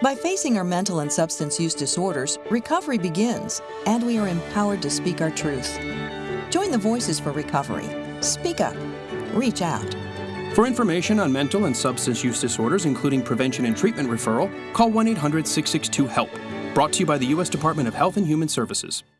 By facing our mental and substance use disorders, recovery begins, and we are empowered to speak our truth. Join the Voices for Recovery. Speak up. Reach out. For information on mental and substance use disorders, including prevention and treatment referral, call 1 800 662 HELP. Brought to you by the U.S. Department of Health and Human Services.